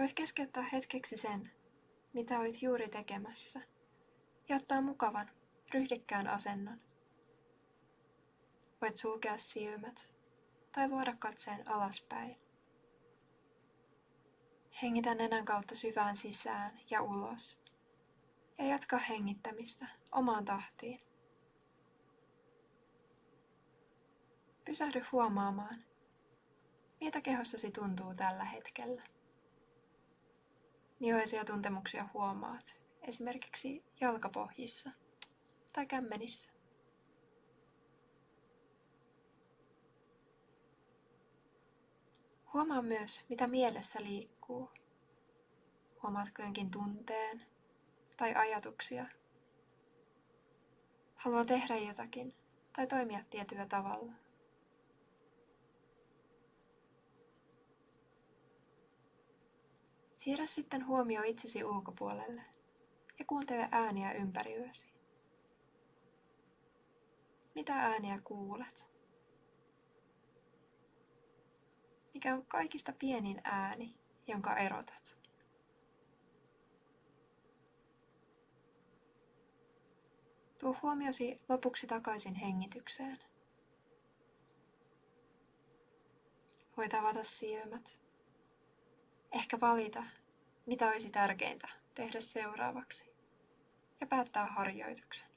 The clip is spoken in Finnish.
Voit keskeyttää hetkeksi sen, mitä olet juuri tekemässä, ja ottaa mukavan, ryhdikkään asennon. Voit sulkea silmät tai luoda katseen alaspäin. Hengitä nenän kautta syvään sisään ja ulos. Ja jatka hengittämistä omaan tahtiin. Pysähdy huomaamaan, miltä kehossasi tuntuu tällä hetkellä. Millaisia tuntemuksia huomaat esimerkiksi jalkapohjissa tai kämmenissä? Huomaa myös, mitä mielessä liikkuu. Huomaatko jonkin tunteen tai ajatuksia? Haluaa tehdä jotakin tai toimia tietyllä tavalla. Siirrä sitten huomio itsesi ulkopuolelle ja kuuntele ääniä ympärilläsi. Mitä ääniä kuulet? Mikä on kaikista pienin ääni, jonka erotat? Tuo huomiosi lopuksi takaisin hengitykseen. Voit avata silmät Ehkä valita, mitä olisi tärkeintä tehdä seuraavaksi ja päättää harjoituksen.